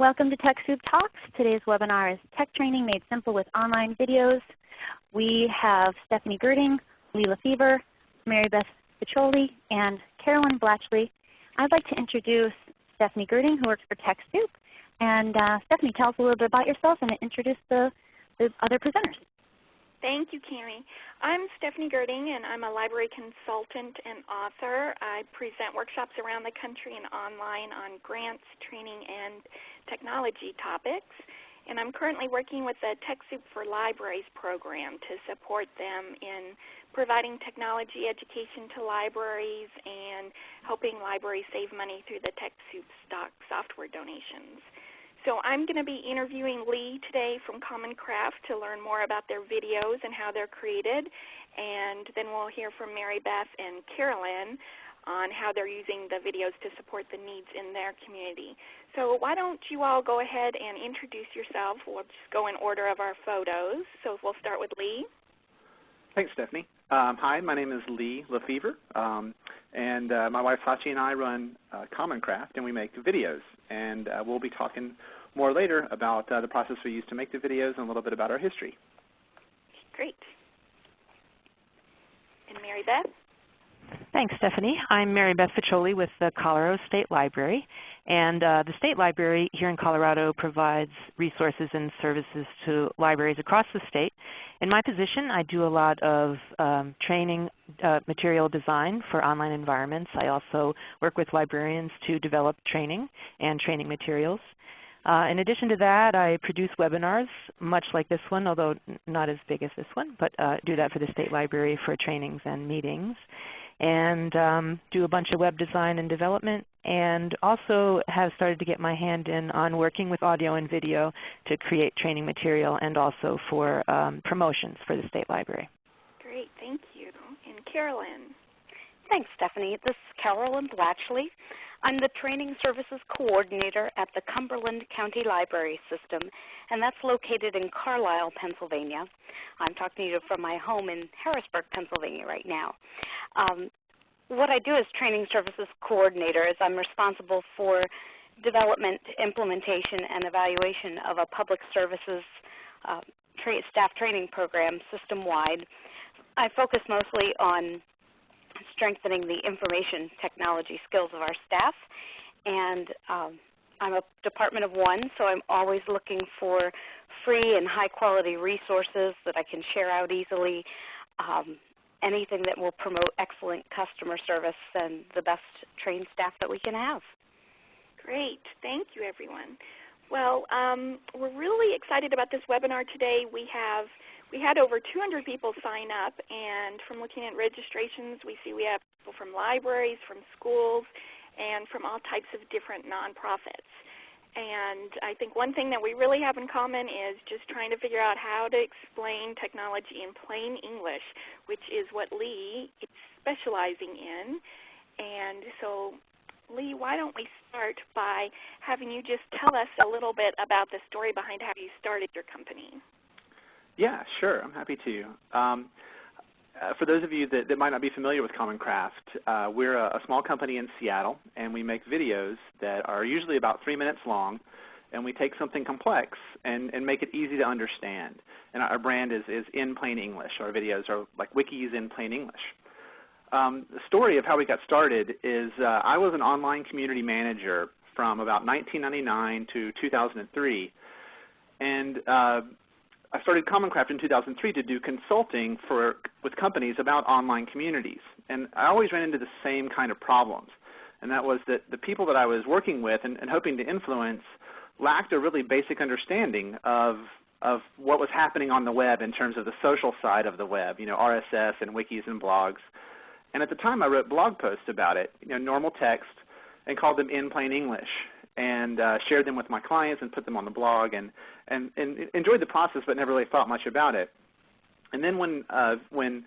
Welcome to TechSoup Talks. Today's webinar is Tech Training Made Simple with Online Videos. We have Stephanie Gerding, Lee LeFever, Mary Beth Ficcioli, and Carolyn Blatchley. I'd like to introduce Stephanie Gerding who works for TechSoup. And uh, Stephanie, tell us a little bit about yourself and introduce the, the other presenters. Thank you, Cami. I'm Stephanie Gerding, and I'm a library consultant and author. I present workshops around the country and online on grants, training, and technology topics. And I'm currently working with the TechSoup for Libraries program to support them in providing technology education to libraries and helping libraries save money through the TechSoup stock software donations. So I'm going to be interviewing Lee today from Common Craft to learn more about their videos and how they're created. And then we'll hear from Mary Beth and Carolyn on how they're using the videos to support the needs in their community. So why don't you all go ahead and introduce yourself. We'll just go in order of our photos. So we'll start with Lee. Thanks, Stephanie. Um, hi, my name is Lee LeFever, um, and uh, my wife Sachi and I run uh, Common Craft, and we make videos. And uh, we'll be talking more later about uh, the process we use to make the videos and a little bit about our history. Great. And Mary Beth? Thanks, Stephanie. I'm Mary Beth Ficcioli with the Colorado State Library. And uh, the State Library here in Colorado provides resources and services to libraries across the state. In my position, I do a lot of um, training uh, material design for online environments. I also work with librarians to develop training and training materials. Uh, in addition to that, I produce webinars, much like this one, although not as big as this one, but uh, do that for the State Library for trainings and meetings and um, do a bunch of web design and development and also have started to get my hand in on working with audio and video to create training material and also for um, promotions for the State Library. Great, thank you. And Carolyn. Thanks, Stephanie. This is Carolyn Blatchley. I'm the Training Services Coordinator at the Cumberland County Library System, and that's located in Carlisle, Pennsylvania. I'm talking to you from my home in Harrisburg, Pennsylvania right now. Um, what I do as Training Services Coordinator is I'm responsible for development, implementation, and evaluation of a public services uh, tra staff training program system-wide. I focus mostly on strengthening the information technology skills of our staff. And um, I'm a department of one, so I'm always looking for free and high quality resources that I can share out easily. Um, anything that will promote excellent customer service and the best trained staff that we can have. Great. Thank you, everyone. Well, um, we're really excited about this webinar today. We have we had over 200 people sign up, and from looking at registrations, we see we have people from libraries, from schools, and from all types of different nonprofits. And I think one thing that we really have in common is just trying to figure out how to explain technology in plain English, which is what Lee is specializing in. And so Lee, why don't we start by having you just tell us a little bit about the story behind how you started your company? Yeah, sure. I'm happy to. Um, uh, for those of you that, that, might not be familiar with Common Craft, uh, we're a, a, small company in Seattle, and we make videos that are usually about three minutes long, and we take something complex and, and make it easy to understand. And our brand is, is in plain English. Our videos are like wikis in plain English. Um, the story of how we got started is uh, I was an online community manager from about 1999 to 2003, and I started Common Craft in 2003 to do consulting for, with companies about online communities. And I always ran into the same kind of problems. And that was that the people that I was working with and, and hoping to influence lacked a really basic understanding of, of what was happening on the web in terms of the social side of the web, you know, RSS and wikis and blogs. And at the time I wrote blog posts about it, you know, normal text, and called them in plain English and uh, shared them with my clients and put them on the blog and, and, and enjoyed the process but never really thought much about it. And then when, uh, when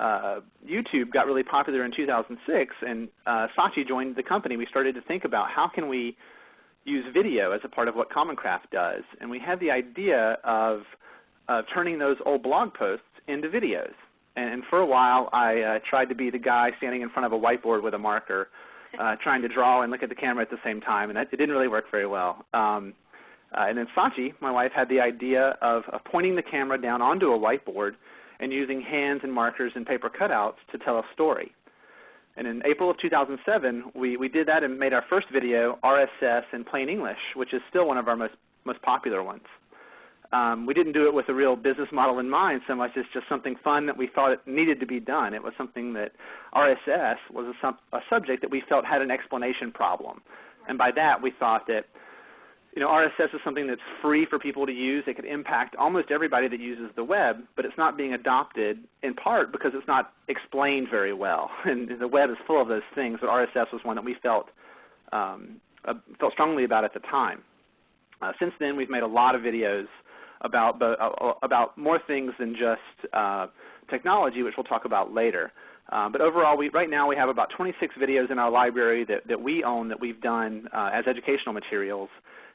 uh, YouTube got really popular in 2006 and uh, Sachi joined the company, we started to think about how can we use video as a part of what Common Craft does. And we had the idea of uh, turning those old blog posts into videos. And, and for a while I uh, tried to be the guy standing in front of a whiteboard with a marker uh, trying to draw and look at the camera at the same time, and that, it didn't really work very well. Um, Uh, and then Sachi, my wife, had the idea of, of pointing the camera down onto a whiteboard and using hands and markers and paper cutouts to tell a story. And in April of 2007, we, we did that and made our first video, RSS in plain English, which is still one of our most, most popular ones. Um, we didn't do it with a real business model in mind so much as just something fun that we thought it needed to be done. It was something that RSS was a, a subject that we felt had an explanation problem. And by that we thought that you know, RSS is something that's free for people to use. It could impact almost everybody that uses the web, but it's not being adopted in part because it's not explained very well. And the web is full of those things, but RSS was one that we felt, um, uh, felt strongly about at the time. Uh, since then, we've made a lot of videos about, uh, uh, about more things than just uh, technology, which we'll talk about later. Uh, but overall, we, right now we have about 26 videos in our library that, that we own that we've done uh, as educational materials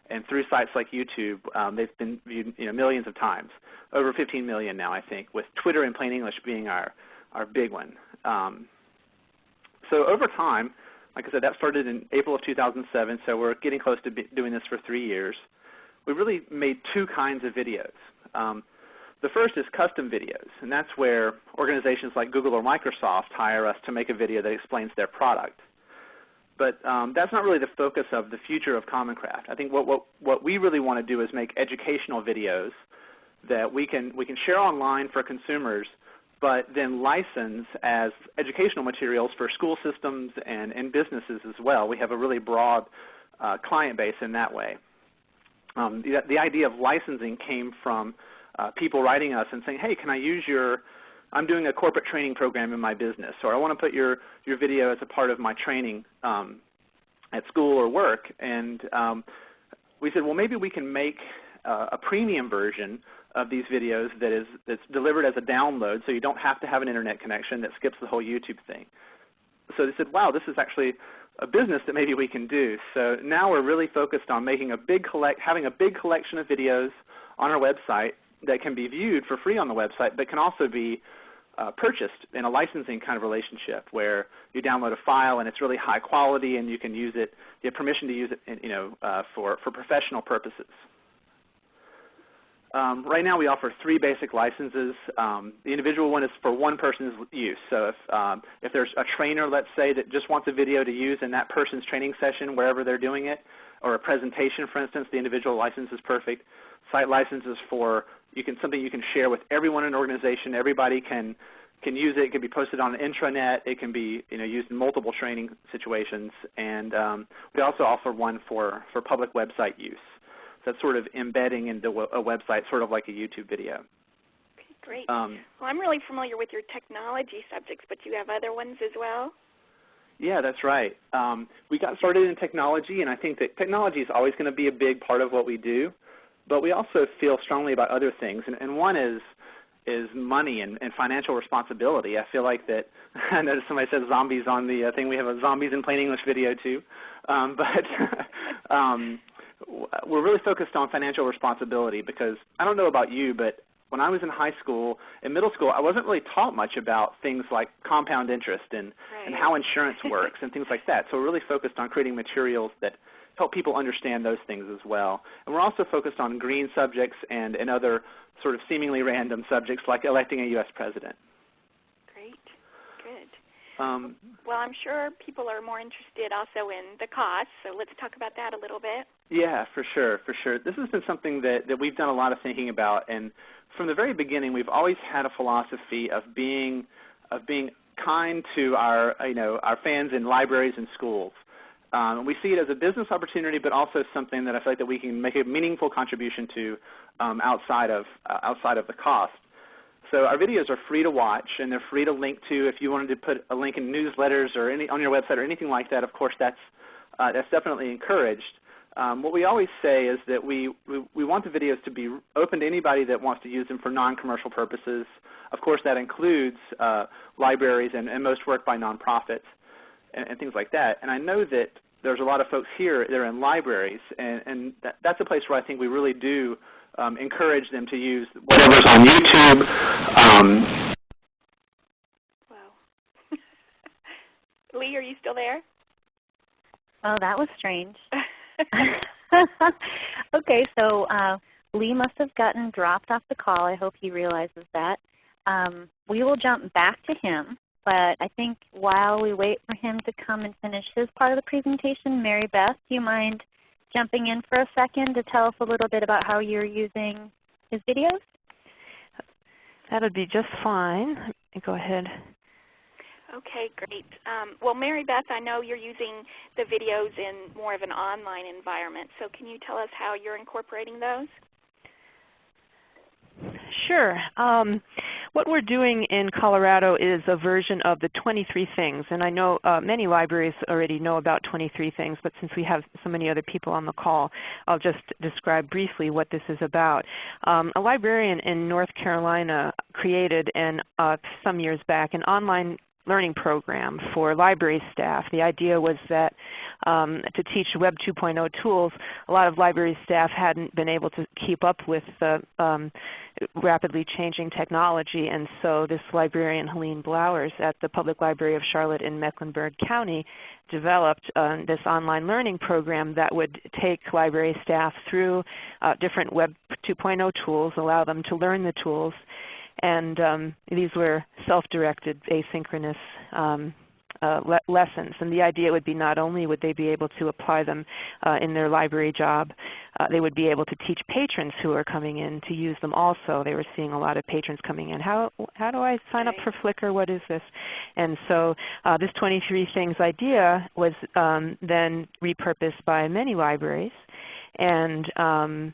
and through sites like YouTube, um, they've been viewed you know, millions of times, over 15 million now I think, with Twitter in plain English being our, our big one. Um, so over time, like I said, that started in April of 2007, so we're getting close to doing this for three years. We really made two kinds of videos. Um, the first is custom videos, and that's where organizations like Google or Microsoft hire us to make a video that explains their product. But um, that's not really the focus of the future of Common Craft. I think what, what, what we really want to do is make educational videos that we can, we can share online for consumers, but then license as educational materials for school systems and, and businesses as well. We have a really broad uh, client base in that way. Um, the, the, idea of licensing came from uh, people writing us and saying, hey, can I use your I'm doing a corporate training program in my business, or I want to put your, your video as a part of my training um, at school or work. And um, we said, well, maybe we can make uh, a premium version of these videos that is that's delivered as a download so you don't have to have an internet connection that skips the whole YouTube thing. So they said, wow, this is actually a business that maybe we can do. So now we're really focused on making a big collect, having a big collection of videos on our website that can be viewed for free on the website, but can also be uh, purchased in a licensing kind of relationship where you download a file and it's really high quality and you can use it, you have permission to use it you know, uh, for, for professional purposes. Um, right now we offer three basic licenses. Um, the individual one is for one person's use. So if, um, if there's a trainer, let's say, that just wants a video to use in that person's training session wherever they're doing it, or a presentation, for instance, the individual license is perfect. Site licenses for you can something you can share with everyone in an organization. Everybody can can use it. It can be posted on an intranet. It can be you know, used in multiple training situations. And um, we also offer one for, for public website use. That's sort of embedding into a website, sort of like a YouTube video. Okay, great. Um, well, I'm really familiar with your technology subjects, but you have other ones as well? Yeah, that's right. Um, we got started in technology, and I think that technology is always going to be a big part of what we do. But we also feel strongly about other things, and, and one is is money and, and, financial responsibility. I feel like that. I noticed somebody said zombies on the uh, thing. We have a zombies in plain English video too, um, but um, we're really focused on financial responsibility because I don't know about you, but when I was in high school and middle school, I wasn't really taught much about things like compound interest and, right. and how insurance works and things like that. So we're really focused on creating materials that help people understand those things as well. And we're also focused on green subjects and, and other sort of seemingly random subjects like electing a U.S. president. Um, well, I'm sure people are more interested also in the cost, so let's talk about that a little bit. Yeah, for sure, for sure. This has been something that, that we've done a lot of thinking about, and from the very beginning, we've always had a philosophy of being of being kind to our you know our fans in libraries and schools. Um, we see it as a business opportunity, but also something that I feel like that we can make a meaningful contribution to um, outside of uh, outside of the cost. So our videos are free to watch, and they're free to link to. If you wanted to put a link in newsletters or any, on your website or anything like that, of course that's uh, that's definitely encouraged. Um, what we always say is that we, we, we, want the videos to be open to anybody that wants to use them for non-commercial purposes. Of course, that includes uh, libraries and, and most work by nonprofits and, and things like that. And I know that there's a lot of folks here that are in libraries, and, and that, that's a place where I think we really do um, encourage them to use whatever's on YouTube. Um, wow. Lee, are you still there? Oh, that was strange. okay, so uh, Lee must have gotten dropped off the call. I hope he realizes that. Um, we will jump back to him, but I think while we wait for him to come and finish his part of the presentation, Mary Beth, do you mind jumping in for a second to tell us a little bit about how you're using his videos? That would be just fine. Go ahead. Okay, great. Um, well, Mary Beth, I know you're using the videos in more of an online environment, so can you tell us how you're incorporating those? Sure. Um, what we're doing in Colorado is a version of the 23 Things. And I know uh, many libraries already know about 23 Things, but since we have so many other people on the call, I'll just describe briefly what this is about. Um, a librarian in North Carolina created uh, some years back an online learning program for library staff. The idea was that um, to teach Web 2.0 tools, a lot of library staff hadn't been able to keep up with the um, rapidly changing technology. And so this librarian, Helene Blowers, at the Public Library of Charlotte in Mecklenburg County developed uh, this online learning program that would take library staff through uh, different Web 2.0 tools, allow them to learn the tools, and um, these were self-directed asynchronous um, uh, le lessons. And the idea would be not only would they be able to apply them uh, in their library job, uh, they would be able to teach patrons who are coming in to use them also. They were seeing a lot of patrons coming in. How, how do I sign up for Flickr? What is this? And so uh, this 23 Things idea was um, then repurposed by many libraries. And um,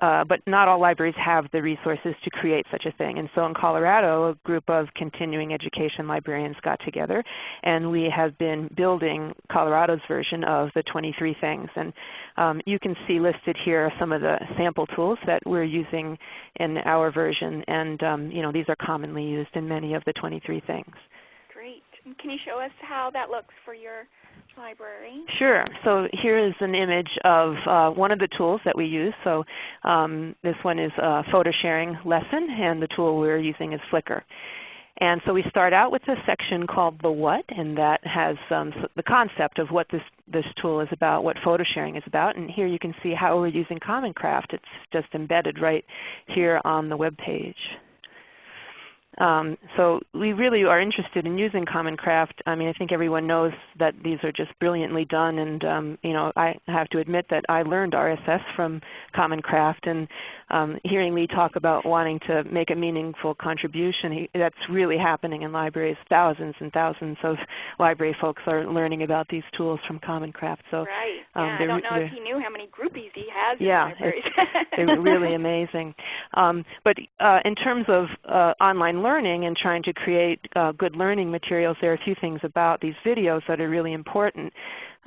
uh, but not all libraries have the resources to create such a thing. And so in Colorado, a group of continuing education librarians got together and we have been building Colorado's version of the 23 things. And um, you can see listed here some of the sample tools that we're using in our version. And um, you know, these are commonly used in many of the 23 things. Can you show us how that looks for your library? Sure. So here is an image of uh, one of the tools that we use. So um, this one is a photo sharing lesson and the tool we're using is Flickr. And so we start out with a section called the what, and that has um, the concept of what this, this tool is about, what photo sharing is about. And here you can see how we're using Common Craft. It's just embedded right here on the web page. Um, so we really are interested in using Common Craft. I mean, I think everyone knows that these are just brilliantly done. And um, you know, I have to admit that I learned RSS from Common Craft. And um, hearing Lee talk about wanting to make a meaningful contribution, he, that's really happening in libraries. Thousands and thousands of library folks are learning about these tools from Common Craft. So right. Um, yeah, I don't know if he knew how many groupies he has yeah, in libraries. they're really amazing. Um, but uh, in terms of uh, online learning and trying to create uh, good learning materials, there are a few things about these videos that are really important.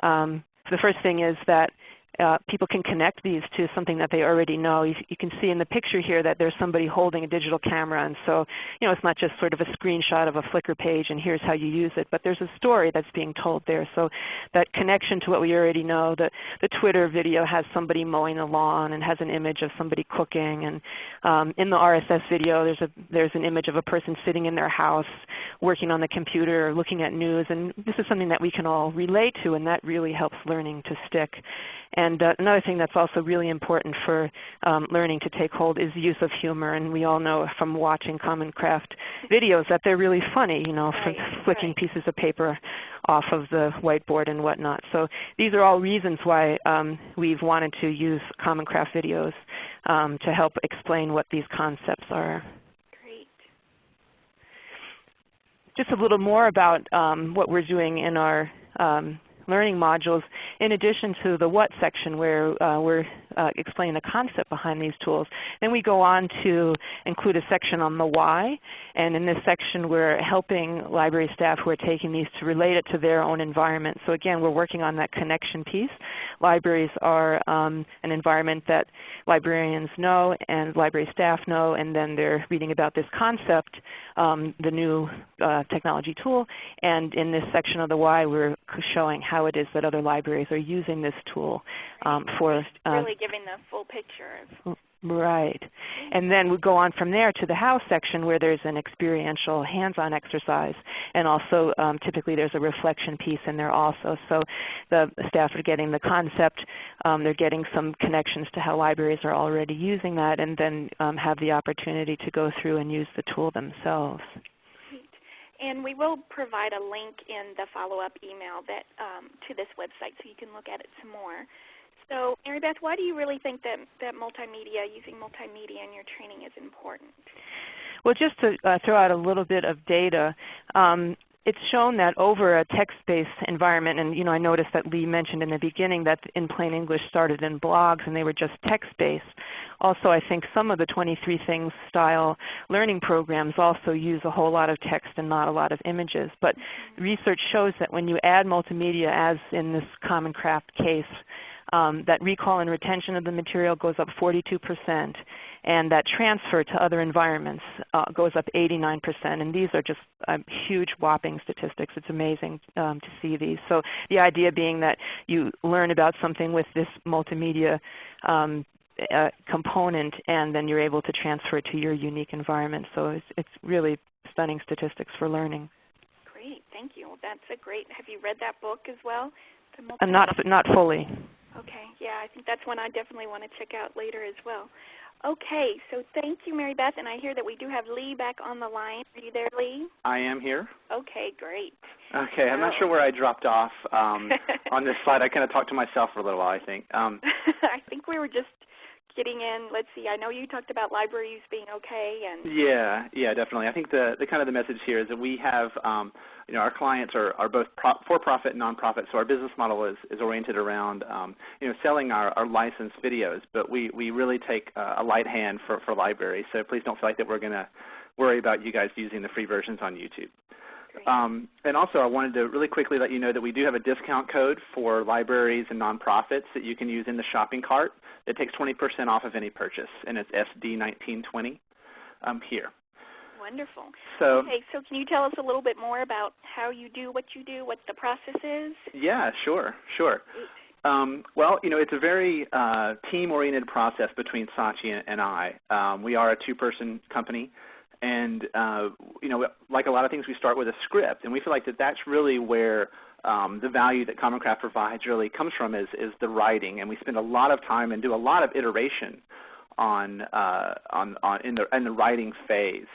Um, the first thing is that uh, people can connect these to something that they already know. You, you, can see in the picture here that there's somebody holding a digital camera and so you know, it's not just sort of a screenshot of a Flickr page and here's how you use it, but there's a story that's being told there. So that connection to what we already know, the, the Twitter video has somebody mowing the lawn and has an image of somebody cooking. And um, in the RSS video there's, a, there's an image of a person sitting in their house working on the computer or looking at news. And this is something that we can all relate to and that really helps learning to stick. And uh, another thing that's also really important for um, learning to take hold is use of humor. And we all know from watching Common Craft videos that they're really funny, you know, right, flicking right. pieces of paper off of the whiteboard and whatnot. So these are all reasons why um, we've wanted to use Common Craft videos um, to help explain what these concepts are. Great. Just a little more about um, what we're doing in our um, learning modules in addition to the what section where uh, we're uh, explaining the concept behind these tools. Then we go on to include a section on the why. And in this section we're helping library staff who are taking these to relate it to their own environment. So again, we're working on that connection piece. Libraries are um, an environment that librarians know and library staff know, and then they're reading about this concept, um, the new uh, technology tool. And in this section of the why, we're showing how it is that other libraries are using this tool um, for uh, really giving the full picture. Right. And then we go on from there to the how section where there's an experiential hands-on exercise. And also um, typically there's a reflection piece in there also. So the staff are getting the concept, um, they're getting some connections to how libraries are already using that, and then um, have the opportunity to go through and use the tool themselves. Great. And we will provide a link in the follow-up email that, um, to this website so you can look at it some more. So Mary Beth, why do you really think that, that multimedia, using multimedia in your training is important? Well, just to uh, throw out a little bit of data, um, it's shown that over a text-based environment, and you know, I noticed that Lee mentioned in the beginning that in plain English started in blogs and they were just text-based. Also, I think some of the 23 Things style learning programs also use a whole lot of text and not a lot of images. But research shows that when you add multimedia, as in this Common Craft case, um, that recall and retention of the material goes up 42%, and that transfer to other environments uh, goes up 89%. And these are just um, huge whopping statistics. It's amazing um, to see these. So the idea being that you learn about something with this multimedia um, uh, component and then you're able to transfer it to your unique environment. So it's, it's really stunning statistics for learning. Great, thank you. That's a great, have you read that book as well? Uh, not, not fully. Okay, yeah, I think that's one I definitely want to check out later as well. Okay, so thank you, Mary Beth, and I hear that we do have Lee back on the line. Are you there, Lee? I am here. Okay, great. Okay, I'm not sure where I dropped off um, on this slide. I kind of talked to myself for a little while, I think. Um, I think we were just getting in. Let's see. I know you talked about libraries being okay, and yeah, yeah, definitely. I think the the kind of the message here is that we have, um, you know, our clients are are both pro- for-profit and nonprofit, so our business model is is oriented around, um, you know, selling our, our licensed videos. But we we really take uh, a light hand for for libraries. So please don't feel like that we're going to worry about you guys using the free versions on YouTube. Um, and also I wanted to really quickly let you know that we do have a discount code for libraries and nonprofits that you can use in the shopping cart that takes 20% off of any purchase, and it's SD1920 um, here. Wonderful. So, okay, so can you tell us a little bit more about how you do what you do, what the process is? Yeah, sure, sure. Um, well, you know, it's a very uh, team-oriented process between Sachi and, and I. Um, we are a two-person company. And uh, you know, like a lot of things, we start with a script, and we feel like that that's really where um, the value that Common Craft provides really comes from is, is the writing. And we spend a lot of time and do a lot of iteration on, uh, on, on in, the, in the writing phase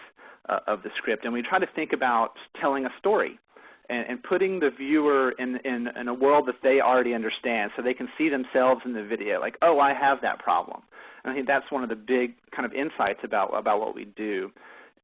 uh, of the script. And we try to think about telling a story and, and putting the viewer in, in, in a world that they already understand so they can see themselves in the video, like, oh, I have that problem. And I think that's one of the big kind of insights about, about what we do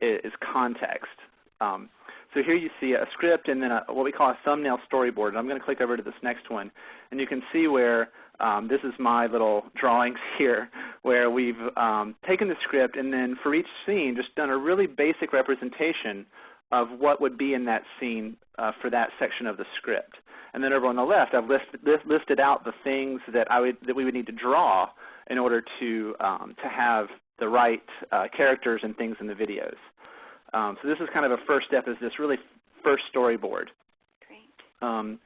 is context. Um, so here you see a script and then a, what we call a thumbnail storyboard. And I'm going to click over to this next one. And you can see where um, this is my little drawings here where we've um, taken the script and then for each scene just done a really basic representation of what would be in that scene uh, for that section of the script. And then over on the left, I've list, list, listed out the things that, I would, that we would need to draw in order to, um, to have the right uh, characters and things in the videos. Um, so this is kind of a first step is this really first storyboard. Great. Um,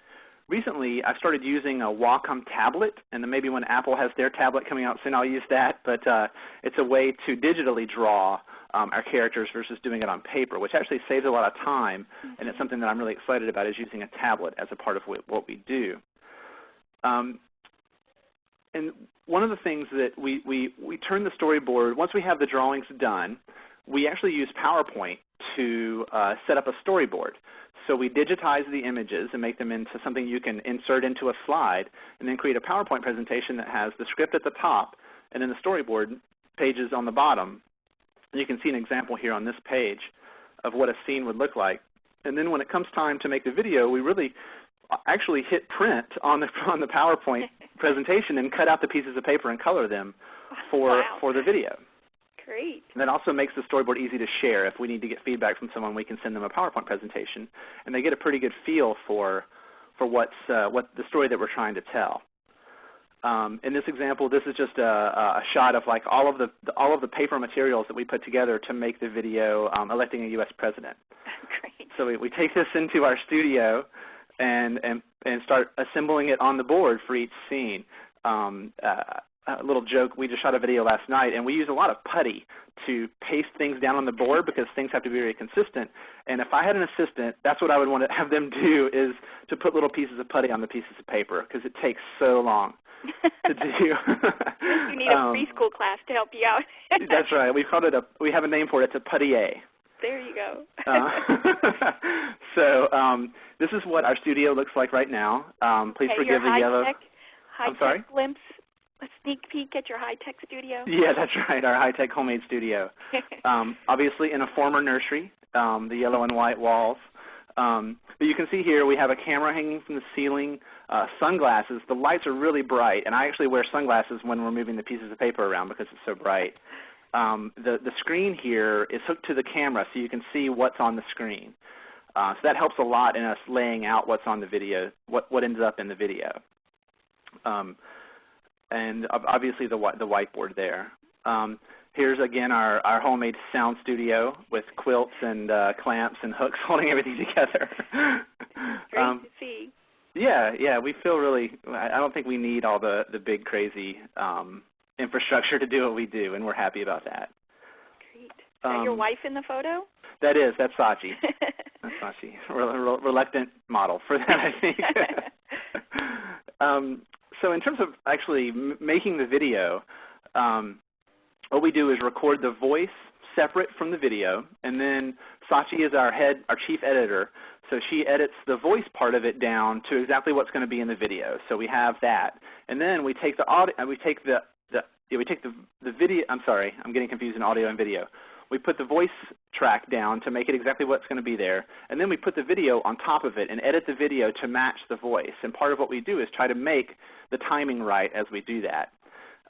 recently I started using a Wacom tablet, and then maybe when Apple has their tablet coming out soon I'll use that, but uh, it's a way to digitally draw um, our characters versus doing it on paper, which actually saves a lot of time, mm -hmm. and it's something that I'm really excited about is using a tablet as a part of what we do. Um, and one of the things that we, we, we turn the storyboard, once we have the drawings done, we actually use PowerPoint to uh, set up a storyboard. So we digitize the images and make them into something you can insert into a slide and then create a PowerPoint presentation that has the script at the top and then the storyboard pages on the bottom. And you can see an example here on this page of what a scene would look like. And then when it comes time to make the video, we really actually hit print on the, on the PowerPoint presentation and cut out the pieces of paper and color them for, wow. for the video. Great. And that also makes the storyboard easy to share. If we need to get feedback from someone, we can send them a PowerPoint presentation, and they get a pretty good feel for, for what's, uh, what the story that we're trying to tell. Um, in this example, this is just a, a, shot of like all of the all of the paper materials that we put together to make the video um, electing a U.S. president. Great. So we, we take this into our studio and, and, and start assembling it on the board for each scene. Um, uh, a little joke. We just shot a video last night, and we use a lot of putty to paste things down on the board because things have to be very consistent. And if I had an assistant, that's what I would want to have them do is to put little pieces of putty on the pieces of paper because it takes so long to do. you need a um, preschool class to help you out. that's right. We called it a. We have a name for it. It's a puttier. There you go. uh, so um, this is what our studio looks like right now. Um, please okay, forgive the yellow. High I'm sorry. Glimpse a sneak peek at your high-tech studio? Yeah, that's right, our high-tech homemade studio. um, obviously in a former nursery, um, the yellow and white walls. Um, but you can see here we have a camera hanging from the ceiling, uh, sunglasses. The lights are really bright, and I actually wear sunglasses when we're moving the pieces of paper around because it's so bright. Um, the, the screen here is hooked to the camera so you can see what's on the screen. Uh, so that helps a lot in us laying out what's on the video, what, what ends up in the video. Um, and obviously the, the whiteboard there. Um, here's again our, our homemade sound studio with quilts and uh, clamps and hooks holding everything together. Great um, to see. Yeah, yeah, we feel really. I don't think we need all the the big crazy um, infrastructure to do what we do, and we're happy about that. Great. Is that your um, wife in the photo? That is. That's Sachi. that's Sachi. Re- reluctant model for that, I think. um, so in terms of actually making the video, um, what we do is record the voice separate from the video, and then Sachi is our head, our chief editor. So she edits the voice part of it down to exactly what's going to be in the video. So we have that, and then we take the audio, we take the yeah, we take the the video. I'm sorry, I'm getting confused in audio and video we put the voice track down to make it exactly what's going to be there, and then we put the video on top of it and edit the video to match the voice. And part of what we do is try to make the timing right as we do that.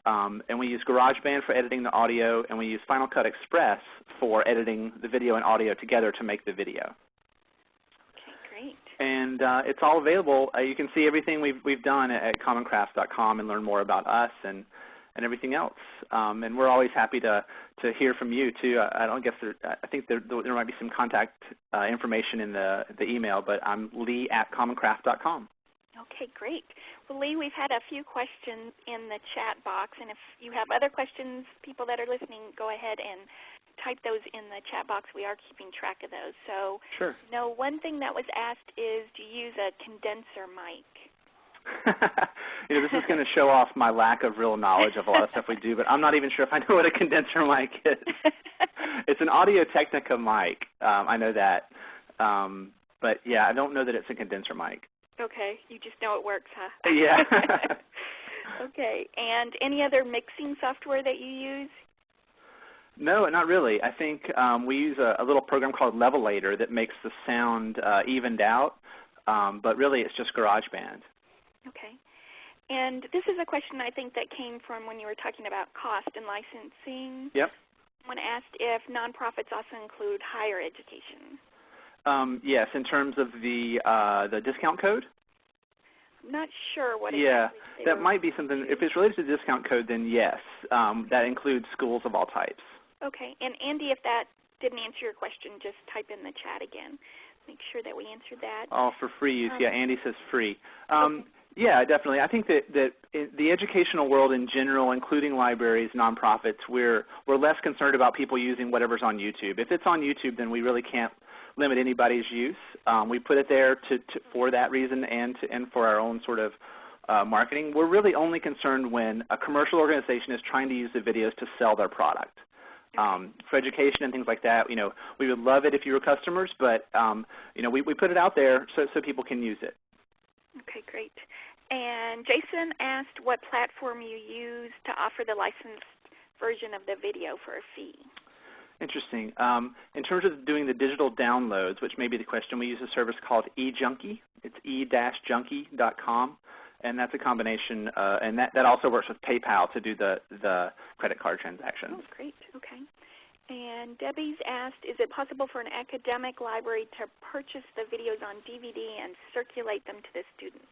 Um, and we use GarageBand for editing the audio, and we use Final Cut Express for editing the video and audio together to make the video. Okay, great. And uh, it's all available. Uh, you can see everything we've, we've done at, at commoncraft.com and learn more about us and and everything else. Um, and we're always happy to, to hear from you too. I, I don't guess there, I think there, there might be some contact uh, information in the, the email, but I'm Lee at commoncraft.com. Okay, great. Well, Lee, we've had a few questions in the chat box, and if you have other questions, people that are listening, go ahead and type those in the chat box. We are keeping track of those. So, sure. no, one thing that was asked is, do you use a condenser mic? you know, this is going to show off my lack of real knowledge of a lot of stuff we do, but I'm not even sure if I know what a condenser mic is. it's an Audio Technica mic. Um, I know that. Um, but yeah, I don't know that it's a condenser mic. Okay, you just know it works, huh? Yeah. okay, and any other mixing software that you use? No, not really. I think um, we use a, a, little program called Levelator that makes the sound uh, evened out, um, but really it's just GarageBand. Okay. And this is a question I think that came from when you were talking about cost and licensing. Yep. Someone asked if nonprofits also include higher education. Um, yes, in terms of the uh, the discount code. I'm not sure what. Yeah, that might be something. If it's related to the discount code, then yes, um, that includes schools of all types. Okay, and Andy, if that didn't answer your question, just type in the chat again. Make sure that we answered that. All for free use. Um, yeah, Andy says free. Um, okay. Yeah, definitely. I think that, that the educational world in general, including libraries, nonprofits, we're, we're less concerned about people using whatever's on YouTube. If it's on YouTube, then we really can't limit anybody's use. Um, we put it there to, to, for that reason and, to, and for our own sort of uh, marketing. We're really only concerned when a commercial organization is trying to use the videos to sell their product. Um, for education and things like that, you know, we would love it if you were customers, but um, you know, we, we put it out there so, so people can use it. Okay, great. And Jason asked what platform you use to offer the licensed version of the video for a fee. Interesting. Um, in terms of doing the digital downloads, which may be the question, we use a service called eJunkie. It's e-junkie.com, and that's a combination, uh, and that, that also works with PayPal to do the, the credit card transactions. Oh, great. Okay. And Debbie's asked, is it possible for an academic library to purchase the videos on DVD and circulate them to the students?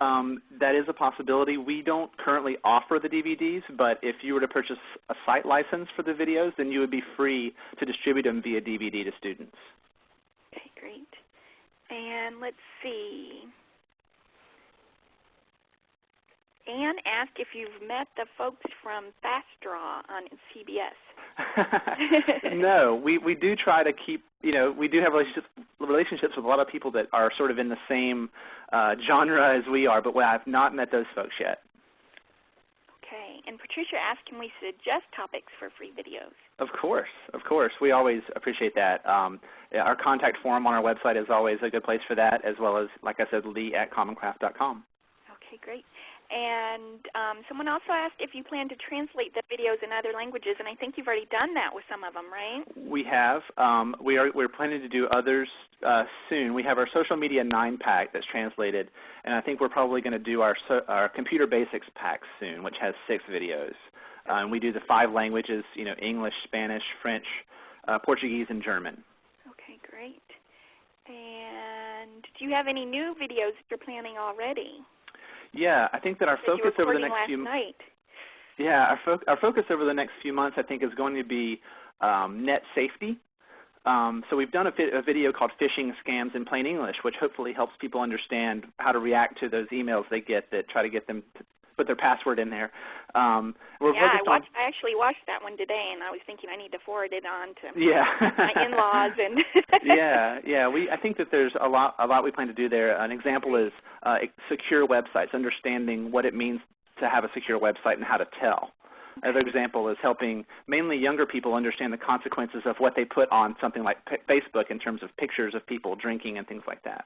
Um, that is a possibility. We don't currently offer the DVDs, but if you were to purchase a site license for the videos, then you would be free to distribute them via DVD to students. Okay, great. And let's see. Anne asked if you've met the folks from FastDraw on CBS. no, we, we do try to keep, you know, we do have relationships, relationships with a lot of people that are sort of in the same uh, genre as we are, but I have not met those folks yet. Okay, and Patricia asked, can we suggest topics for free videos? Of course, of course. We always appreciate that. Um, our contact form on our website is always a good place for that, as well as, like I said, lee at commoncraft.com. Okay, great. And um, someone also asked if you plan to translate the videos in other languages, and I think you've already done that with some of them, right? We have. Um, we are, we're planning to do others uh, soon. We have our social media 9-pack that's translated, and I think we're probably going to do our, so, our computer basics pack soon, which has six videos. Uh, and we do the five languages, you know, English, Spanish, French, uh, Portuguese, and German. Okay, great. And do you have any new videos that you're planning already? Yeah, I think that our focus over the next few night. Yeah, our, fo our focus over the next few months I think is going to be um, net safety. Um, so we've done a, a, video called Phishing Scams in Plain English, which hopefully helps people understand how to react to those emails they get that try to get them to put their password in there. Um, we're yeah, I, watched, I actually watched that one today, and I was thinking I need to forward it on to yeah. my in-laws. And yeah, yeah. We I think that there's a lot a lot we plan to do there. An example is uh, secure websites, understanding what it means to have a secure website and how to tell. Another example is helping mainly younger people understand the consequences of what they put on something like Facebook in terms of pictures of people drinking and things like that.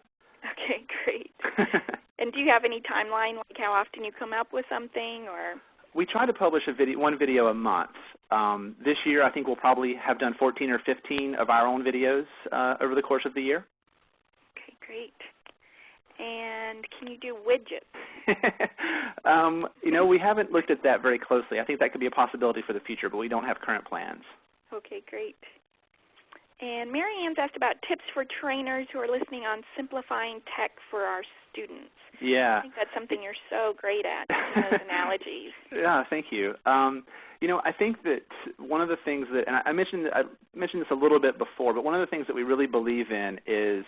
Okay, great. and do you have any timeline, like how often you come up with something, or? We try to publish a video, one video a month. Um, this year, I think we'll probably have done 14 or 15 of our own videos uh, over the course of the year. Okay, great. And can you do widgets? um, you know, we haven't looked at that very closely. I think that could be a possibility for the future, but we don't have current plans. Okay, great. And Mary Ann's asked about tips for trainers who are listening on simplifying tech for our students. Yeah. I think that's something you're so great at, those analogies. Yeah, thank you. Um, you know, I think that one of the things that, and I mentioned, I mentioned this a little bit before, but one of the things that we really believe in is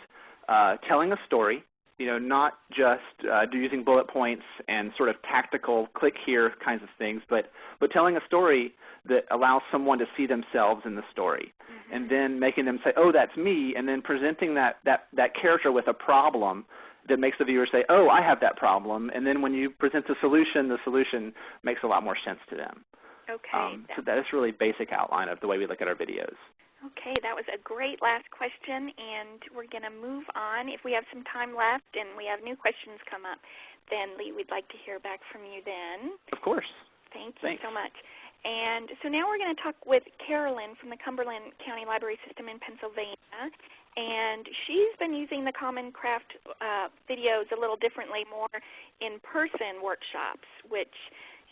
uh, telling a story you know, not just uh, using bullet points and sort of tactical click here kinds of things, but, but telling a story that allows someone to see themselves in the story. Mm-hmm. And then making them say, oh, that's me, and then presenting that, that, that character with a problem that makes the viewer say, oh, I have that problem. And then when you present the solution, the solution makes a lot more sense to them. Okay. Um, so that is really basic outline of the way we look at our videos. Okay, that was a great last question, and we're going to move on. If we have some time left and we have new questions come up, then Lee, we'd like to hear back from you then. Of course. Thank you Thanks. so much. And so now we're going to talk with Carolyn from the Cumberland County Library System in Pennsylvania. And she's been using the Common Craft uh, videos a little differently, more in-person workshops, which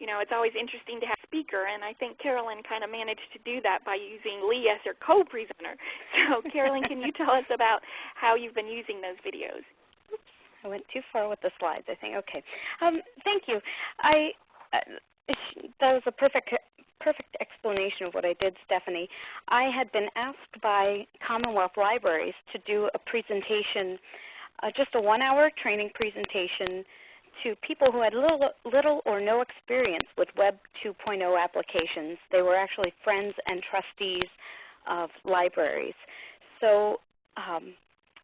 you know, it's always interesting to have a speaker, and I think Carolyn kind of managed to do that by using Lee as her co-presenter. So Carolyn, can you tell us about how you've been using those videos? Oops, I went too far with the slides, I think. Okay. Um, thank you. I uh, That was a perfect perfect explanation of what I did, Stephanie. I had been asked by Commonwealth Libraries to do a presentation, uh, just a one-hour training presentation to people who had little, little or no experience with Web 2.0 applications. They were actually friends and trustees of libraries. So um,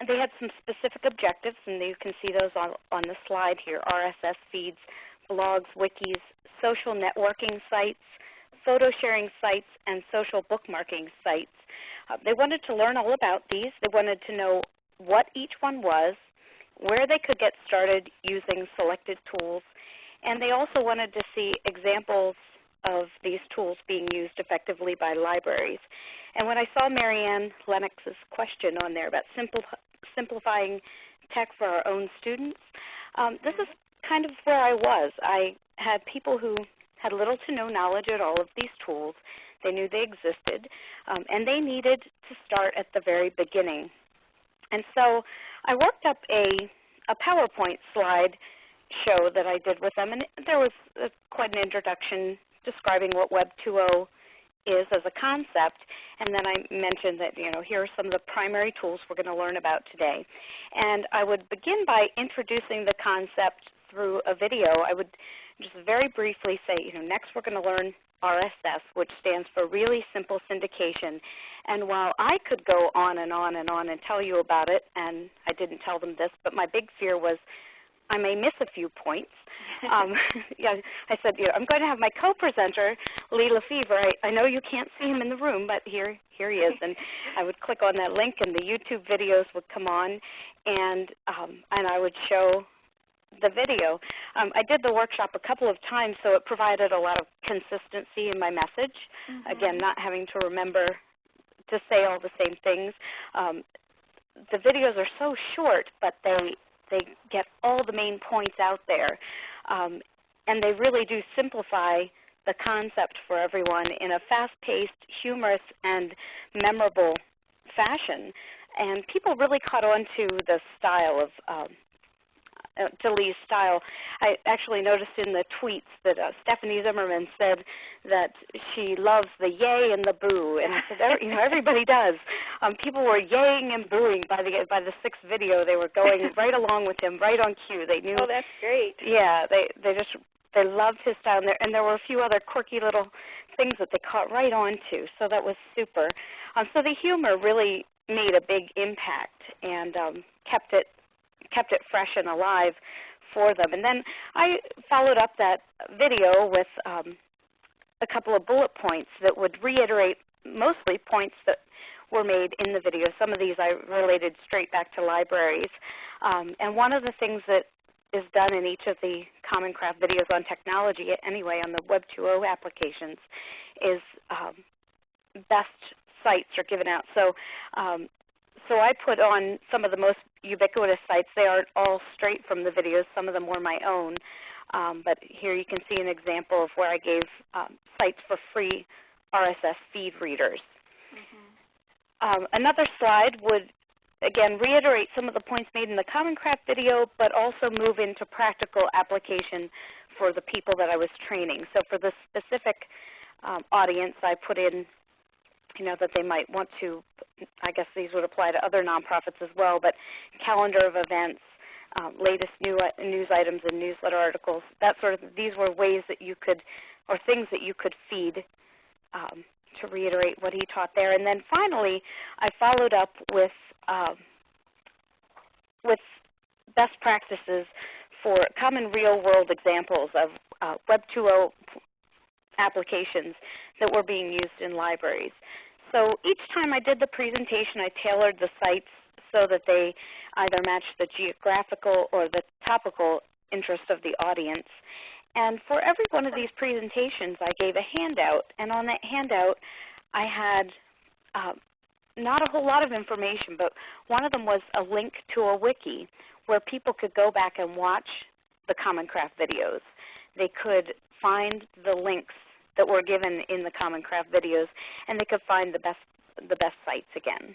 they had some specific objectives, and you can see those on, on the slide here, RSS feeds, blogs, wikis, social networking sites, photo sharing sites, and social bookmarking sites. Uh, they wanted to learn all about these. They wanted to know what each one was, where they could get started using selected tools, and they also wanted to see examples of these tools being used effectively by libraries. And when I saw Marianne Lennox's question on there about simple, simplifying tech for our own students, um, this is kind of where I was. I had people who had little to no knowledge at all of these tools. They knew they existed, um, and they needed to start at the very beginning. And so I worked up a, a PowerPoint slide show that I did with them, and there was a, quite an introduction describing what Web 2.0 is as a concept, and then I mentioned that you know here are some of the primary tools we're going to learn about today. And I would begin by introducing the concept through a video, I would just very briefly say, you know, next we're going to learn RSS, which stands for Really Simple Syndication. And while I could go on and on and on and tell you about it, and I didn't tell them this, but my big fear was I may miss a few points. Um, yeah, I said, you know, I'm going to have my co-presenter, Lee LeFever. I, I know you can't see him in the room, but here, here he is. And I would click on that link, and the YouTube videos would come on, and um, and I would show the video. Um, I did the workshop a couple of times, so it provided a lot of consistency in my message. Mm -hmm. Again, not having to remember to say all the same things. Um, the videos are so short, but they they get all the main points out there. Um, and they really do simplify the concept for everyone in a fast-paced, humorous, and memorable fashion. And people really caught on to the style of uh, to Lee's style. I actually noticed in the tweets that uh, Stephanie Zimmerman said that she loves the yay and the boo, and I said, you know, everybody does. Um, people were yaying and booing by the by the sixth video. They were going right along with him, right on cue. They knew. Oh, that's great. Yeah, they they just they loved his style, and there and there were a few other quirky little things that they caught right on to. So that was super. Um, so the humor really made a big impact and um, kept it kept it fresh and alive for them. And then I followed up that video with um, a couple of bullet points that would reiterate mostly points that were made in the video. Some of these I related straight back to libraries. Um, and one of the things that is done in each of the Common Craft videos on technology, anyway, on the Web 2.0 applications, is um, best sites are given out. So um, so I put on some of the most ubiquitous sites. They aren't all straight from the videos. Some of them were my own. Um, but here you can see an example of where I gave um, sites for free RSS feed readers. Mm -hmm. um, another slide would, again, reiterate some of the points made in the Common Craft video, but also move into practical application for the people that I was training. So for the specific um, audience, I put in you know, that they might want to, I guess these would apply to other nonprofits as well, but calendar of events, um, latest new, news items and newsletter articles, that sort of, these were ways that you could, or things that you could feed um, to reiterate what he taught there. And then finally, I followed up with, um, with best practices for common real-world examples of uh, Web 2.0 applications that were being used in libraries. So each time I did the presentation, I tailored the sites so that they either matched the geographical or the topical interest of the audience. And for every one of these presentations, I gave a handout. And on that handout, I had uh, not a whole lot of information, but one of them was a link to a wiki where people could go back and watch the Common Craft videos. They could find the links that were given in the Common Craft videos, and they could find the best, the best sites again.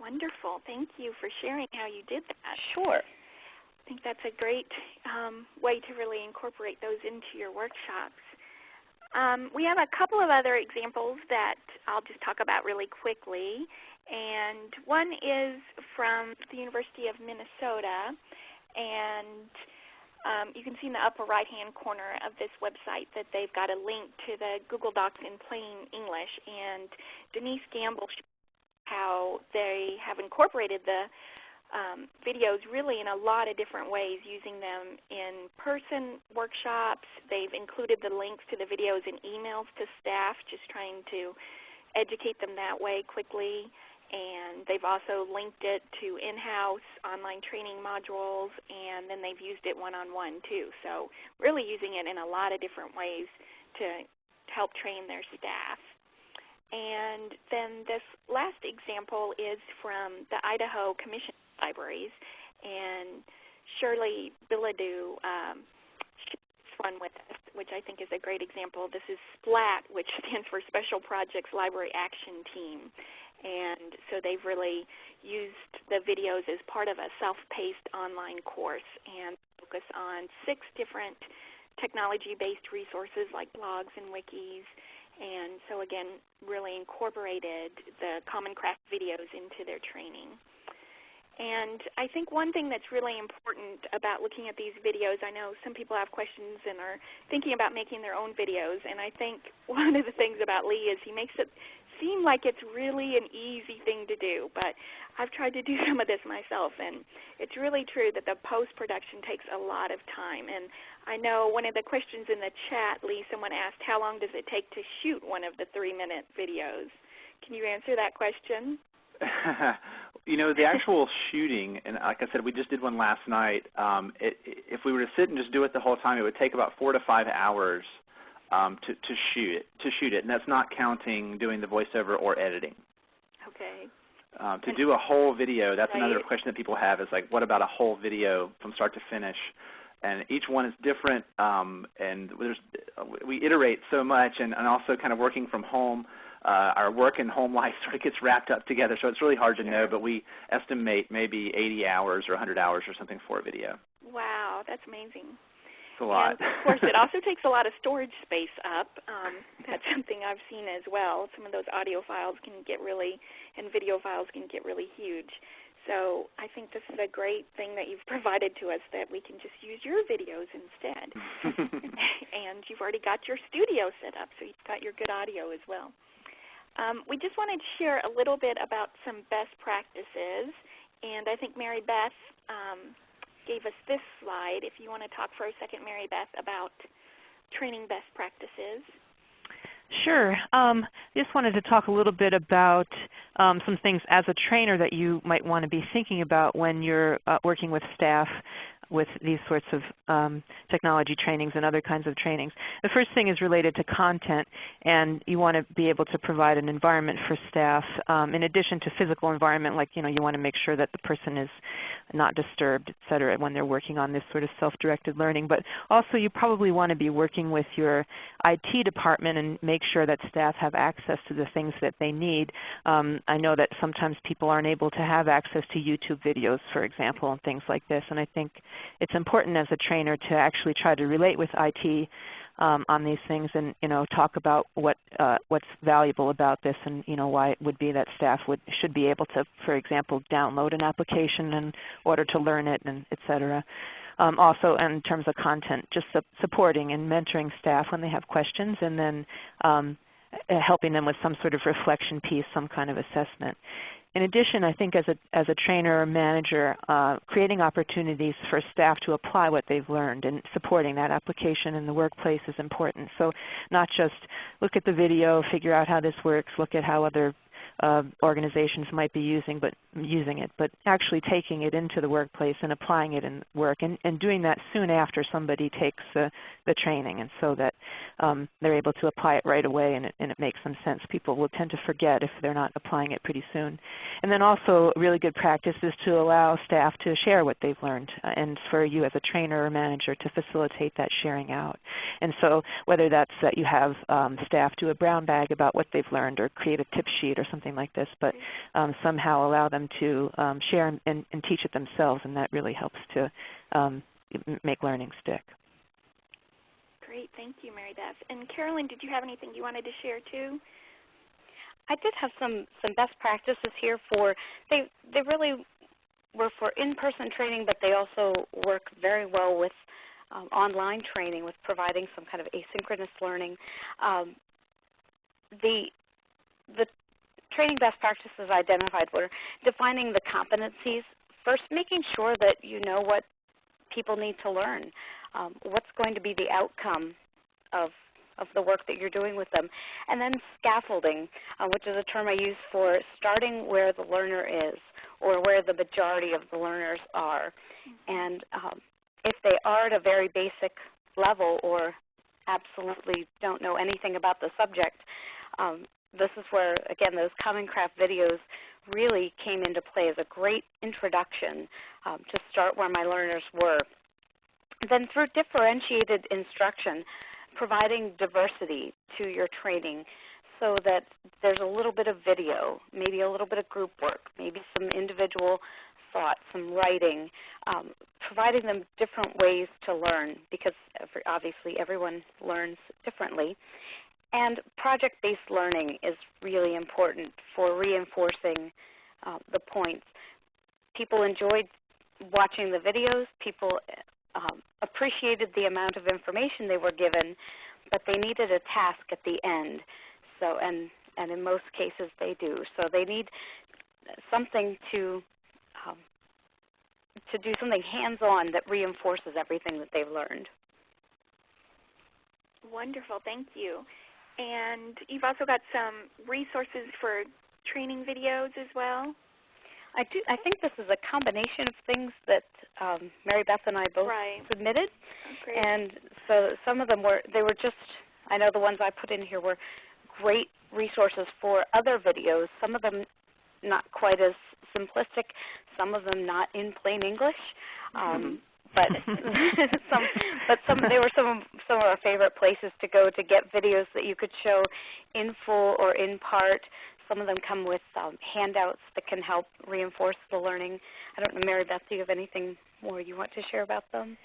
Wonderful. Thank you for sharing how you did that. Sure. I think that's a great um, way to really incorporate those into your workshops. Um, we have a couple of other examples that I'll just talk about really quickly. And one is from the University of Minnesota. And um, you can see in the upper right-hand corner of this website that they've got a link to the Google Docs in plain English. And Denise Gamble showed how they have incorporated the um, videos really in a lot of different ways, using them in person workshops. They've included the links to the videos in emails to staff, just trying to educate them that way quickly and they've also linked it to in-house online training modules, and then they've used it one-on-one -on -one too. So really using it in a lot of different ways to help train their staff. And then this last example is from the Idaho Commission Libraries, and Shirley Bilodeau um, one with us, which I think is a great example. This is SPLAT, which stands for Special Projects Library Action Team. And so they've really used the videos as part of a self-paced online course and focus on six different technology-based resources like blogs and wikis. And so again, really incorporated the Common Craft videos into their training. And I think one thing that's really important about looking at these videos, I know some people have questions and are thinking about making their own videos, and I think one of the things about Lee is he makes it seem like it's really an easy thing to do, but I've tried to do some of this myself, and it's really true that the post-production takes a lot of time. And I know one of the questions in the chat, Lee, someone asked, how long does it take to shoot one of the three-minute videos? Can you answer that question? you know, the actual shooting, and like I said, we just did one last night. Um, it, if we were to sit and just do it the whole time, it would take about four to five hours um, to, to shoot it. To shoot it, and that's not counting doing the voiceover or editing. Okay. Um, to do a whole video, that's right. another question that people have is like, what about a whole video from start to finish? And each one is different, um, and there's we iterate so much, and, and also kind of working from home uh, our work and home life sort of gets wrapped up together. So it's really hard to know, but we estimate maybe 80 hours or 100 hours or something for a video. Wow, that's amazing. A lot. And of course, it also takes a lot of storage space up. Um, that's something I've seen as well. Some of those audio files can get really, and video files can get really huge. So I think this is a great thing that you've provided to us that we can just use your videos instead. and you've already got your studio set up, so you've got your good audio as well. Um, we just wanted to share a little bit about some best practices, and I think Mary Beth um, gave us this slide. If you want to talk for a second, Mary Beth, about training best practices. Sure. Um, I just wanted to talk a little bit about um, some things as a trainer that you might want to be thinking about when you're uh, working with staff with these sorts of um, technology trainings and other kinds of trainings. The first thing is related to content, and you want to be able to provide an environment for staff um, in addition to physical environment, like you know you want to make sure that the person is not disturbed, et cetera, when they're working on this sort of self-directed learning. But also you probably want to be working with your IT department and make sure that staff have access to the things that they need. Um, I know that sometimes people aren't able to have access to YouTube videos, for example, and things like this, and I think it's important as a trainer to actually try to relate with IT um, on these things and you know talk about what uh, what's valuable about this and you know why it would be that staff would should be able to, for example, download an application in order to learn it and et cetera. Um, also in terms of content, just su supporting and mentoring staff when they have questions and then um, helping them with some sort of reflection piece, some kind of assessment. In addition, I think as a, as a trainer or manager, uh, creating opportunities for staff to apply what they've learned and supporting that application in the workplace is important. So not just look at the video, figure out how this works, look at how other uh, organizations might be using, but using it, but actually taking it into the workplace and applying it in work, and, and doing that soon after somebody takes the, the training, and so that um, they're able to apply it right away and it, and it makes some sense. People will tend to forget if they're not applying it pretty soon. And then also really good practice is to allow staff to share what they've learned, uh, and for you as a trainer or manager to facilitate that sharing out. And so whether that's that you have um, staff do a brown bag about what they've learned or create a tip sheet or something like this, but um, somehow allow them to um, share and, and, and, teach it themselves, and that really helps to um, make learning stick. Great, thank you, Mary Beth. And Carolyn, did you have anything you wanted to share too? I did have some some best practices here for they they really were for in-person training, but they also work very well with um, online training, with providing some kind of asynchronous learning. Um, the the training best practices identified were defining the competencies, first making sure that you know what people need to learn, um, what's going to be the outcome of, of the work that you're doing with them, and then scaffolding, uh, which is a term I use for starting where the learner is or where the majority of the learners are. And um, if they are at a very basic level or absolutely don't know anything about the subject, um, this is where, again, those Common Craft videos really came into play as a great introduction um, to start where my learners were. Then through differentiated instruction, providing diversity to your training so that there's a little bit of video, maybe a little bit of group work, maybe some individual thought, some writing, um, providing them different ways to learn because every, obviously everyone learns differently. And project-based learning is really important for reinforcing uh, the points. people enjoyed watching the videos. People um, appreciated the amount of information they were given, but they needed a task at the end. So, and, and in most cases they do. So they need something to um, to do something hands-on that reinforces everything that they've learned. Wonderful, thank you. And you've also got some resources for training videos as well? I do. I think this is a combination of things that um, Mary Beth and I both right. submitted, oh, and so some of them were they were just. I know the ones I put in here were great resources for other videos. Some of them not quite as simplistic. Some of them not in plain English. Um, but some, but some they were some of, some of our favorite places to go to get videos that you could show in full or in part. Some of them come with um, handouts that can help reinforce the learning. I don't know, Mary Beth, do you have anything more you want to share about them?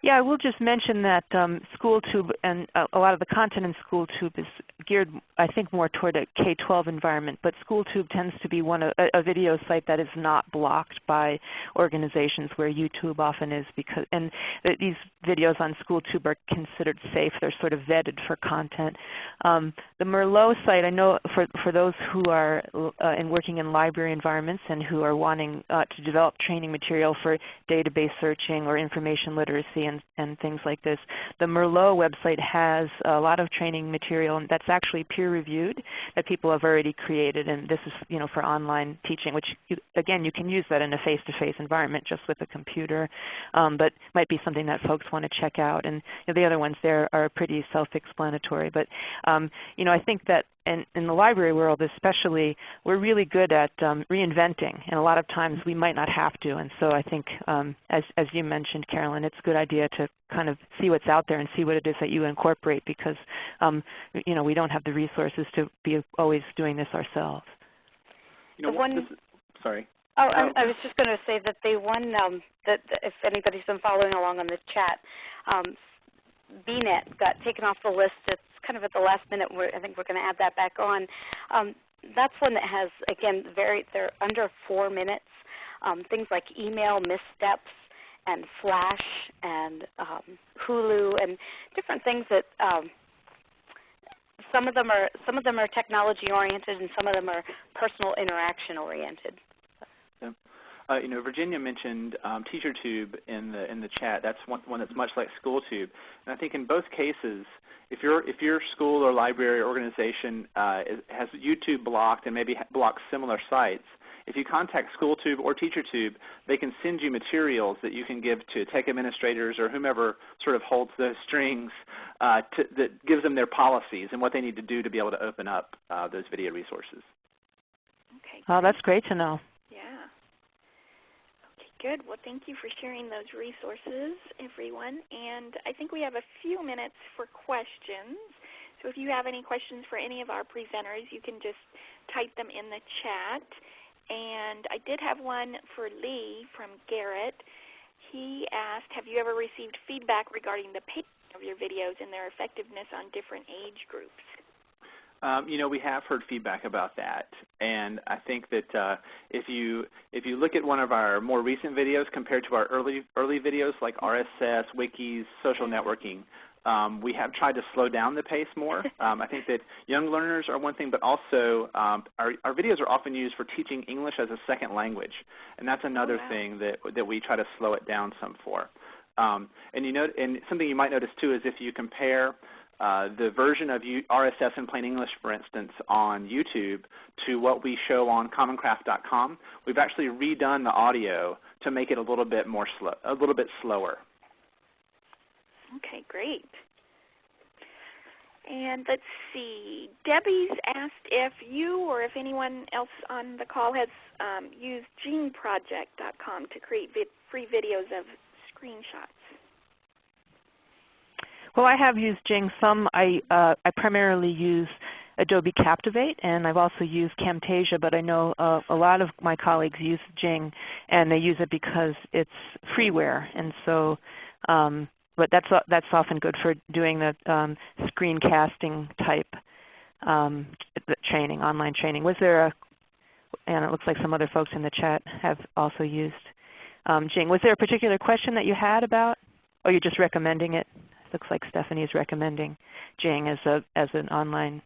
Yeah, I will just mention that um, SchoolTube and uh, a lot of the content in SchoolTube is geared, I think, more toward a K-12 environment. But SchoolTube tends to be one a, a video site that is not blocked by organizations where YouTube often is. Because and th these videos on SchoolTube are considered safe. They're sort of vetted for content. Um, the Merlot site, I know for for those who are uh, in working in library environments and who are wanting uh, to develop training material for database searching or information literacy and, and things like this. The Merlot website has a lot of training material that's actually peer reviewed that people have already created and this is you know, for online teaching which you, again you can use that in a face-to-face -face environment just with a computer um, but might be something that folks want to check out. And you know, the other ones there are pretty self-explanatory. But um, you know, I think that in, in the library world especially, we're really good at um, reinventing, and a lot of times we might not have to. And so I think, um, as, as you mentioned, Carolyn, it's a good idea to kind of see what's out there and see what it is that you incorporate because um, you know, we don't have the resources to be always doing this ourselves. You know, the one, this, sorry. Oh, I, I, was just going to say that they won, um, that if anybody's been following along on the chat, um, BNet got taken off the list. It's kind of at the last minute. We're, I think we're going to add that back on. Um, that's one that has, again, very they're under four minutes. Um, things like email missteps and Flash and um, Hulu and different things that um, some of them are some of them are technology oriented and some of them are personal interaction oriented. Uh, you know, Virginia mentioned um, TeacherTube in the in the chat. That's one, one that's much like SchoolTube, and I think in both cases, if your if your school or library or organization uh, is, has YouTube blocked and maybe blocks similar sites, if you contact SchoolTube or TeacherTube, they can send you materials that you can give to tech administrators or whomever sort of holds the strings uh, to, that gives them their policies and what they need to do to be able to open up uh, those video resources. Okay. Oh, that's great to know. Good. Well, thank you for sharing those resources, everyone. And I think we have a few minutes for questions. So if you have any questions for any of our presenters, you can just type them in the chat. And I did have one for Lee from Garrett. He asked, have you ever received feedback regarding the pacing of your videos and their effectiveness on different age groups? Um, you know, we have heard feedback about that, and I think that uh, if you if you look at one of our more recent videos compared to our early early videos like RSS, wikis, social networking, um, we have tried to slow down the pace more. Um, I think that young learners are one thing, but also um, our, our videos are often used for teaching English as a second language, and that's another oh, wow. thing that that we try to slow it down some for. Um, and you know, and something you might notice too is if you compare uh, the version of RSS in plain English, for instance, on YouTube to what we show on commoncraft.com, we've actually redone the audio to make it a little bit more slow, a little bit slower. Okay, great. And let's see, Debbie's asked if you or if anyone else on the call has um, used jingproject.com to create vid free videos of screenshots. Well, I have used Jing some. I, uh, I primarily use Adobe Captivate, and I've also used Camtasia, but I know uh, a lot of my colleagues use Jing, and they use it because it's freeware. And so, um, but that's, that's often good for doing the um, screencasting type um, training, online training. Was there a, and it looks like some other folks in the chat have also used um, Jing. Was there a particular question that you had about, or you're just recommending it? Looks like Stephanie is recommending Jing as, a, as an online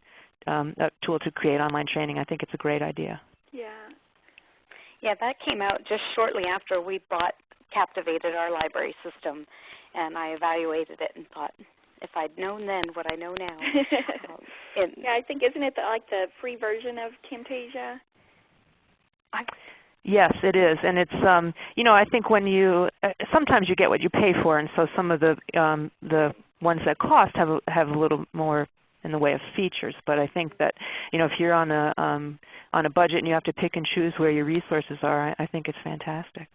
um, tool to create online training. I think it's a great idea. Yeah. Yeah, that came out just shortly after we bought Captivated, our library system, and I evaluated it and thought, if I'd known then what I know now. um, yeah, I think isn't it the, like the free version of Camtasia? I, Yes, it is, and it's um, you know I think when you uh, sometimes you get what you pay for, and so some of the um, the ones that cost have a, have a little more in the way of features. But I think that you know if you're on a um, on a budget and you have to pick and choose where your resources are, I, I think it's fantastic.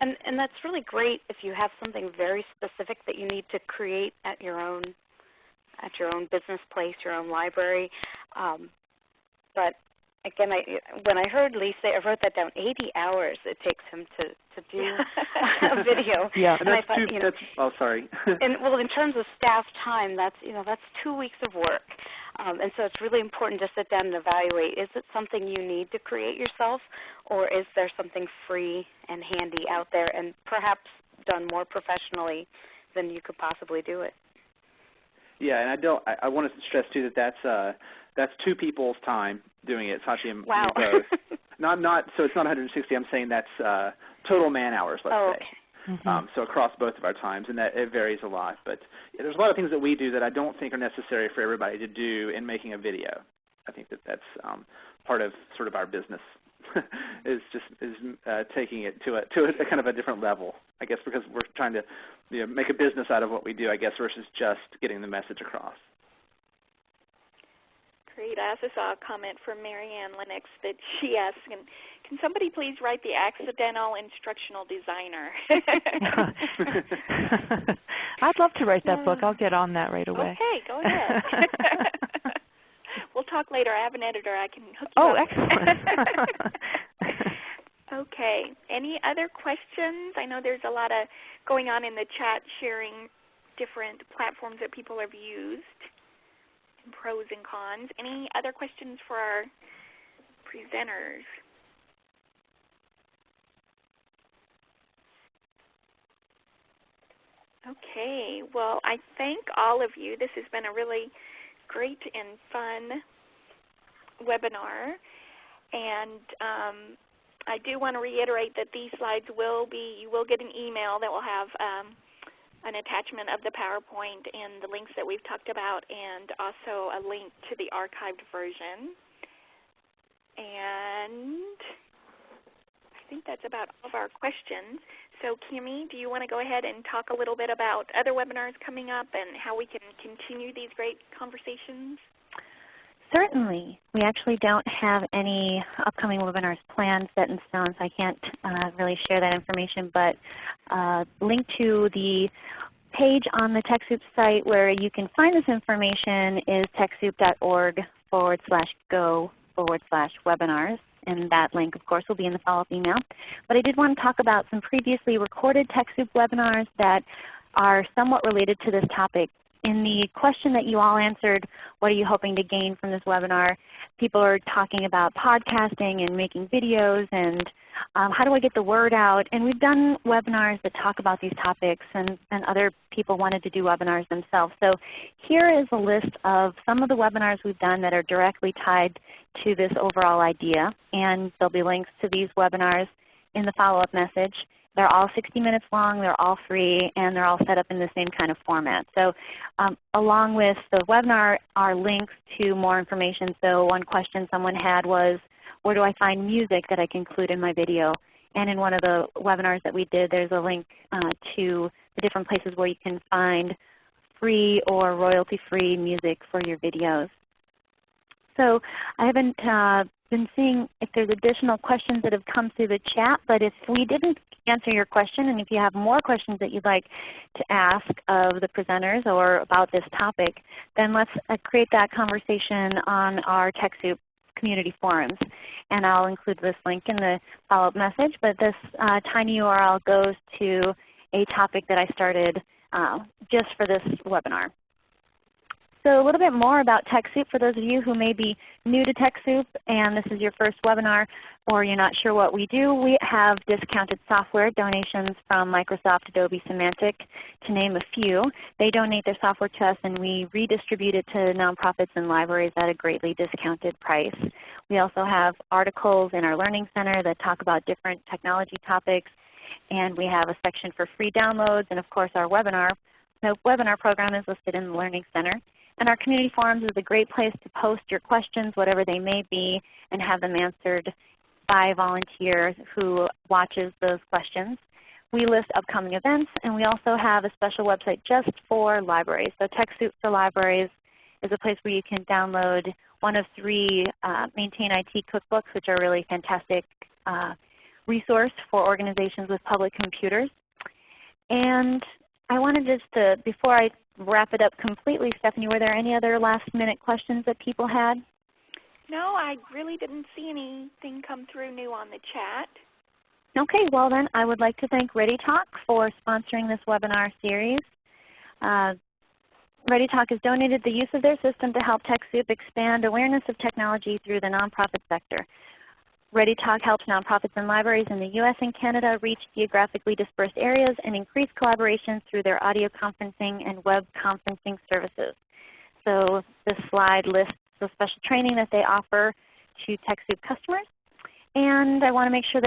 And and that's really great if you have something very specific that you need to create at your own at your own business place, your own library. Um, but again, I, when I heard Lee say, I wrote that down, 80 hours it takes him to, to do a video. Yeah, and, and that's I thought, two, you know, that's, oh sorry. and well, in terms of staff time, that's, you know, that's two weeks of work. Um, and so it's really important to sit down and evaluate, is it something you need to create yourself or is there something free and handy out there and perhaps done more professionally than you could possibly do it? Yeah, and I don't. I, I want to stress too that that's uh, that's two people's time doing it. Sachi and wow. both. not not so it's not 160. I'm saying that's uh, total man hours. Let's oh, say. Okay. Mm-hmm. Um, so across both of our times, and that it varies a lot. But yeah, there's a lot of things that we do that I don't think are necessary for everybody to do in making a video. I think that that's um, part of sort of our business is just is uh, taking it to a to a, a, kind of a different level. I guess because we're trying to you know, make a business out of what we do. I guess versus just getting the message across. Great. I also saw a comment from Marianne Lennox that she asked, can, can somebody please write the accidental instructional designer? I'd love to write that book. I'll get on that right away. Okay, go ahead. we'll talk later. I have an editor. I can hook you oh, up. excellent. okay. Any other questions? I know there's a lot of going on in the chat sharing different platforms that people have used pros and cons. Any other questions for our presenters? Okay, well I thank all of you. This has been a really great and fun webinar. And um, I do want to reiterate that these slides will be, you will get an email that will have um, an attachment of the PowerPoint and the links that we've talked about and also a link to the archived version. And I think that's about all of our questions. So Kimmy, do you want to go ahead and talk a little bit about other webinars coming up and how we can continue these great conversations? Certainly. We actually don't have any upcoming webinars planned set in stone, so I can't uh, really share that information. But uh, link to the page on the TechSoup site where you can find this information is TechSoup.org forward slash go forward slash webinars. And that link, of course, will be in the follow-up email. But I did want to talk about some previously recorded TechSoup webinars that are somewhat related to this topic in the question that you all answered, what are you hoping to gain from this webinar, people are talking about podcasting and making videos and um, how do I get the word out. And we've done webinars that talk about these topics and, and other people wanted to do webinars themselves. So here is a list of some of the webinars we've done that are directly tied to this overall idea. And there'll be links to these webinars in the follow-up message. They're all 60 minutes long, they're all free, and they're all set up in the same kind of format. So um, along with the webinar are links to more information. So one question someone had was, where do I find music that I can include in my video? And in one of the webinars that we did, there's a link uh, to the different places where you can find free or royalty-free music for your videos. So I haven't uh, been seeing if there's additional questions that have come through the chat, but if we didn't answer your question and if you have more questions that you'd like to ask of the presenters or about this topic, then let's uh, create that conversation on our TechSoup community forums. And I'll include this link in the follow-up message, but this uh, tiny URL goes to a topic that I started uh, just for this webinar. So a little bit more about TechSoup for those of you who may be new to TechSoup and this is your first webinar or you're not sure what we do. We have discounted software donations from Microsoft, Adobe, Symantec to name a few. They donate their software to us and we redistribute it to nonprofits and libraries at a greatly discounted price. We also have articles in our Learning Center that talk about different technology topics and we have a section for free downloads and of course our webinar. The webinar program is listed in the Learning Center. And our community forums is a great place to post your questions, whatever they may be, and have them answered by volunteers who watches those questions. We list upcoming events, and we also have a special website just for libraries. So TechSoup for Libraries is a place where you can download one of three uh, Maintain IT cookbooks, which are really fantastic uh, resource for organizations with public computers. And I wanted just to, before I wrap it up completely, Stephanie, were there any other last minute questions that people had? No, I really didn't see anything come through new on the chat. Okay, well then I would like to thank ReadyTalk for sponsoring this webinar series. Uh, ReadyTalk has donated the use of their system to help TechSoup expand awareness of technology through the nonprofit sector. ReadyTalk helps nonprofits and libraries in the U.S. and Canada reach geographically dispersed areas and increase collaboration through their audio conferencing and web conferencing services. So this slide lists the special training that they offer to TechSoup customers. And I want to make sure that